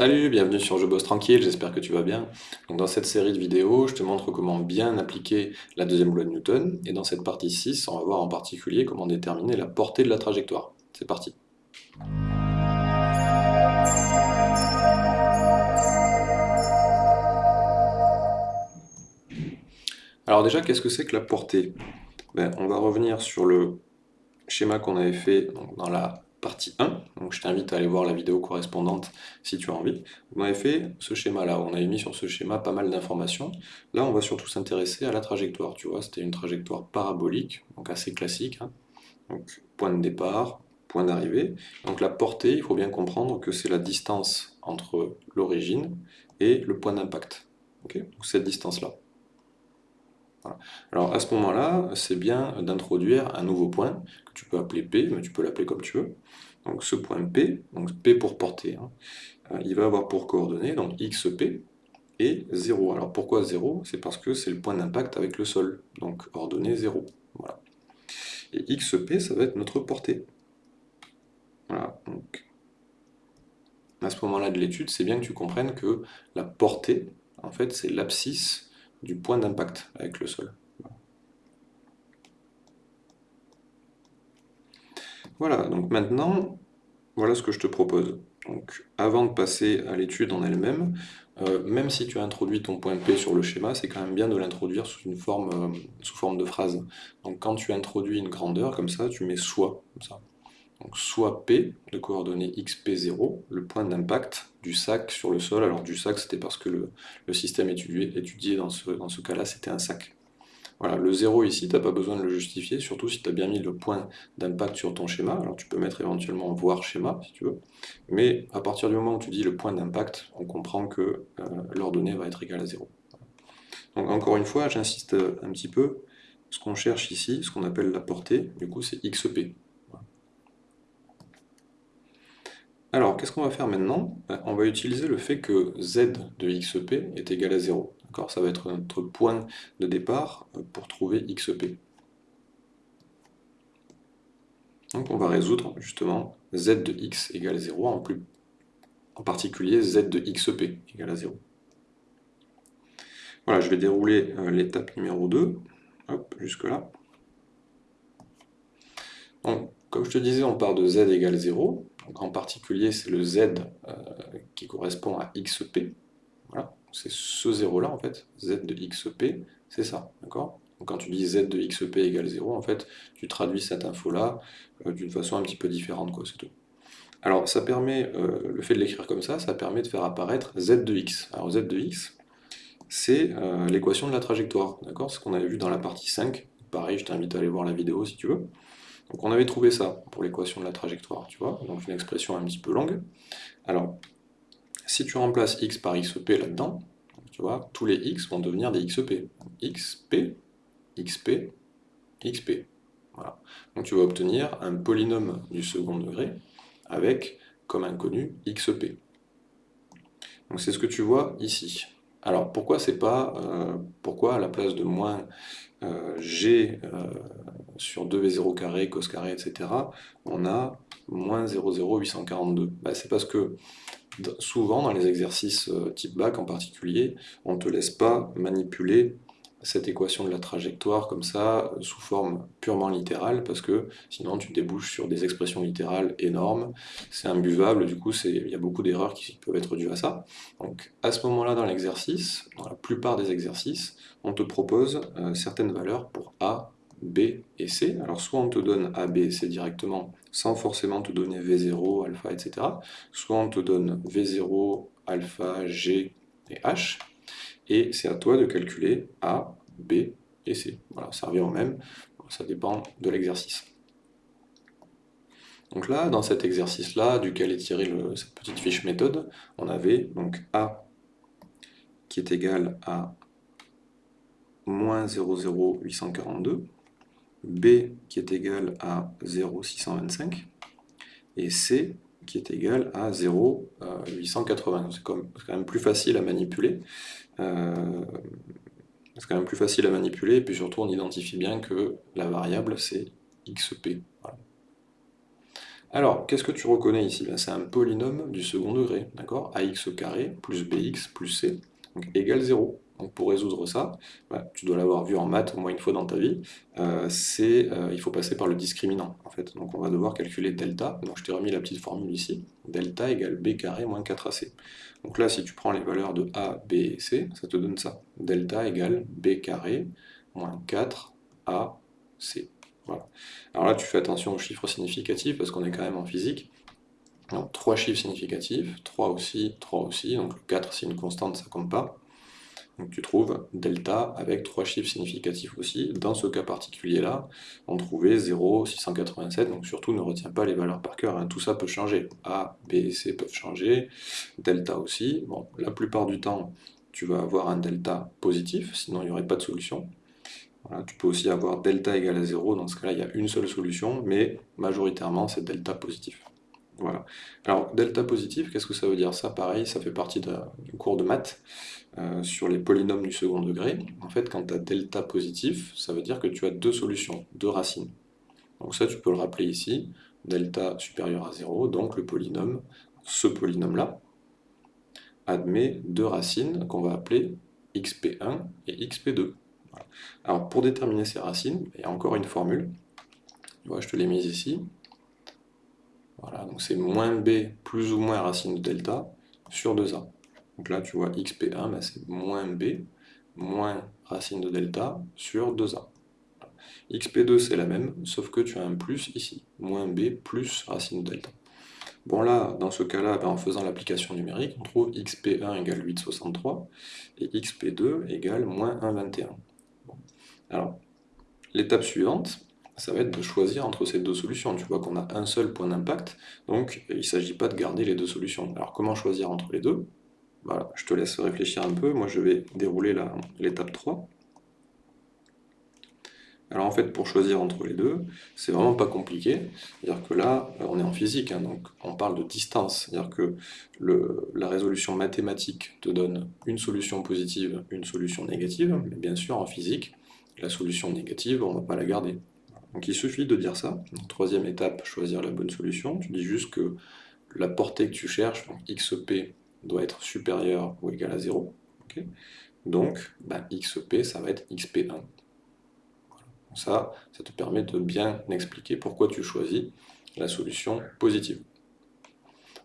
Salut, bienvenue sur Je bosse tranquille, j'espère que tu vas bien. Dans cette série de vidéos, je te montre comment bien appliquer la deuxième loi de Newton, et dans cette partie 6, on va voir en particulier comment déterminer la portée de la trajectoire. C'est parti Alors déjà, qu'est-ce que c'est que la portée? Ben, On va revenir sur le schéma qu'on avait fait dans la partie 1, donc je t'invite à aller voir la vidéo correspondante si tu as envie. On avait fait ce schéma-là, on avait mis sur ce schéma pas mal d'informations. Là, on va surtout s'intéresser à la trajectoire, tu vois, c'était une trajectoire parabolique, donc assez classique. Hein. Donc, point de départ, point d'arrivée. Donc la portée, il faut bien comprendre que c'est la distance entre l'origine et le point d'impact. cette distance-là. Alors à ce moment-là, c'est bien d'introduire un nouveau point, que tu peux appeler P, mais tu peux l'appeler comme tu veux. Donc ce point P, donc P pour portée, hein, euh, il va avoir pour coordonnées donc XP et 0. Alors pourquoi 0 C'est parce que c'est le point d'impact avec le sol, donc ordonnée 0. Voilà. Et XP, ça va être notre portée. Voilà, donc à ce moment-là de l'étude, c'est bien que tu comprennes que la portée, en fait, c'est l'abscisse du point d'impact avec le sol. Voilà, donc maintenant, voilà ce que je te propose. Avant de passer à l'étude en elle-même, euh, même si tu as introduit ton point P sur le schéma, c'est quand même bien de l'introduire sous forme, euh, sous forme de phrase. Donc quand tu introduis une grandeur, comme ça, tu mets soit, ça. Donc soit P, de coordonnées XP0, le point d'impact du sac sur le sol. Alors du sac, c'était parce que le, système étudié, étudié dans ce, dans ce cas-là, c'était un sac. Voilà, le 0 ici, tu n'as pas besoin de le justifier, surtout si tu as bien mis le point d'impact sur ton schéma. Alors tu peux mettre éventuellement voir schéma, si tu veux. Mais à partir du moment où tu dis le point d'impact, on comprend que euh, l'ordonnée va être égale à 0. Donc encore une fois, j'insiste un petit peu, ce qu'on cherche ici, ce qu'on appelle la portée, du coup c'est XP. Alors, qu'est-ce qu'on va faire maintenant? Ben, On va utiliser le fait que z de xp est égal à 0. Ça va être notre point de départ euh, pour trouver xp. Donc on va résoudre justement z de x égale 0, en, plus, en particulier z de xp égale à 0. Voilà, je vais dérouler euh, l'étape numéro 2, hop, jusque là. Donc, comme je te disais, on part de z égale 0, en particulier, c'est le z euh, qui correspond à xp. Voilà, c'est ce 0 là en fait, z de xp, c'est ça, d'accord? Quand tu dis z de xp égale 0, en fait, tu traduis cette info-là euh, d'une façon un petit peu différente, quoi, c'est tout. Alors, ça permet, euh, le fait de l'écrire comme ça, ça permet de faire apparaître z de x. Alors, z de x, c'est l'équation de la trajectoire, d'accord? Ce qu'on avait vu dans la partie 5. Pareil, je t'invite à aller voir la vidéo si tu veux. Donc on avait trouvé ça pour l'équation de la trajectoire, tu vois, donc une expression un petit peu longue. Alors, si tu remplaces x par xp là-dedans, tu vois, tous les x vont devenir des xp. xp, xp, xp. Voilà. Donc tu vas obtenir un polynôme du second degré avec, comme inconnu, xp. Donc c'est ce que tu vois ici. Alors pourquoi c'est pas, euh, pourquoi à la place de moins euh, g euh, sur 2v0 carré, cos carré, etc., on a moins 0,0842 bah, C'est parce que souvent dans les exercices type bac en particulier, on ne te laisse pas manipuler cette équation de la trajectoire comme ça, sous forme purement littérale, parce que sinon tu débouches sur des expressions littérales énormes, c'est imbuvable, du coup il y a beaucoup d'erreurs qui peuvent être dues à ça. Donc à ce moment-là dans l'exercice, dans la plupart des exercices, on te propose euh, certaines valeurs pour A, B et C. Alors soit on te donne A, B C directement, sans forcément te donner V0, alpha, etc. Soit on te donne V0, alpha, G et H, et c'est à toi de calculer A, B et C. Voilà, ça revient au même, ça dépend de l'exercice. Donc là, dans cet exercice-là, duquel est tirée cette petite fiche méthode, on avait donc A qui est égal à moins 0,0842, B qui est égal à 0,625, et C qui est égal à 0,880. C'est quand même plus facile à manipuler. Euh, c'est quand même plus facile à manipuler, et puis surtout on identifie bien que la variable c'est xp. Alors, qu'est-ce que tu reconnais ici? Ben, C'est un polynôme du second degré, d'accord? Ax carré plus bx plus c, donc égale 0. Donc pour résoudre ça, bah, tu dois l'avoir vu en maths au moins une fois dans ta vie, euh, euh, il faut passer par le discriminant en fait. Donc on va devoir calculer delta, donc je t'ai remis la petite formule ici, delta égale b carré moins 4ac. Donc là si tu prends les valeurs de a, b et c, ça te donne ça, delta égale b carré moins 4ac. Voilà. Alors là tu fais attention aux chiffres significatifs parce qu'on est quand même en physique. Donc 3 chiffres significatifs, 3 aussi, 3 aussi, donc le 4 c'est une constante, ça compte pas. Donc tu trouves delta avec trois chiffres significatifs aussi. Dans ce cas particulier-là, on trouvait 0, 687, donc surtout ne retiens pas les valeurs par cœur, hein. tout ça peut changer. A, B et C peuvent changer, delta aussi. Bon, la plupart du temps, tu vas avoir un delta positif, sinon il n'y aurait pas de solution. tu peux aussi avoir delta égale à 0, dans ce cas-là il y a une seule solution, mais majoritairement c'est delta positif. Voilà. Alors, delta positif, qu'est-ce que ça veut dire? Ça, pareil, ça fait partie d'un cours de maths euh, sur les polynômes du second degré. En fait, quand tu as delta positif, ça veut dire que tu as deux solutions, deux racines. Donc ça, tu peux le rappeler ici, delta supérieur à 0, donc le polynôme, ce polynôme-là, admet deux racines qu'on va appeler xp1 et xp2. Alors, pour déterminer ces racines, il y a encore une formule. je te l'ai mise ici. Voilà, donc c'est moins b plus ou moins racine de delta sur 2a. Donc là, tu vois, xp1, ben, c'est moins b moins racine de delta sur 2a. xp2, c'est la même, sauf que tu as un plus ici, moins b plus racine de delta. Bon là, dans ce cas-là, ben, en faisant l'application numérique, on trouve xp1 égale 8,63 et xp2 égale moins 1,21. Alors, l'étape suivante, ça va être de choisir entre ces deux solutions. Tu vois qu'on a un seul point d'impact, donc il ne s'agit pas de garder les deux solutions. Alors comment choisir entre les deux? Voilà, je te laisse réfléchir un peu, moi je vais dérouler l'étape 3. Alors en fait, pour choisir entre les deux, c'est vraiment pas compliqué. C'est-à-dire que là, on est en physique, hein, donc on parle de distance. C'est-à-dire que la résolution mathématique te donne une solution positive, une solution négative, mais bien sûr en physique, la solution négative, on ne va pas la garder. Donc il suffit de dire ça. troisième étape, choisir la bonne solution. Tu dis juste que la portée que tu cherches, donc xp, doit être supérieure ou égale à 0. donc ben, xp, ça va être xp1. ça, ça te permet de bien expliquer pourquoi tu choisis la solution positive.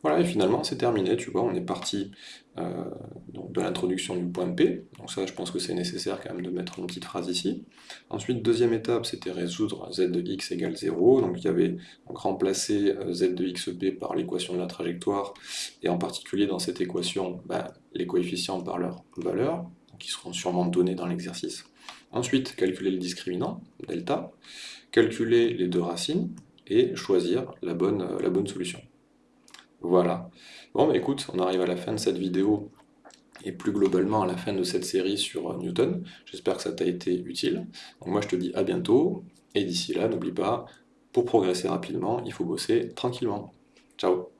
Voilà, et finalement, c'est terminé, tu vois, on est parti euh, de l'introduction du point P, donc ça, je pense que c'est nécessaire quand même de mettre une petite phrase ici. Ensuite, deuxième étape, c'était résoudre z de x égale 0, donc il y avait donc, remplacé euh, z de xp par l'équation de la trajectoire, et en particulier dans cette équation, ben, les coefficients par leur valeur, qui seront sûrement donnés dans l'exercice. Ensuite, calculer le discriminant, delta, calculer les deux racines, et choisir la bonne, euh, la bonne solution. Voilà. Bon, bah écoute, on arrive à la fin de cette vidéo et plus globalement à la fin de cette série sur euh, Newton. J'espère que ça t'a été utile. Moi je te dis à bientôt, et d'ici là, n'oublie pas, pour progresser rapidement, il faut bosser tranquillement. Ciao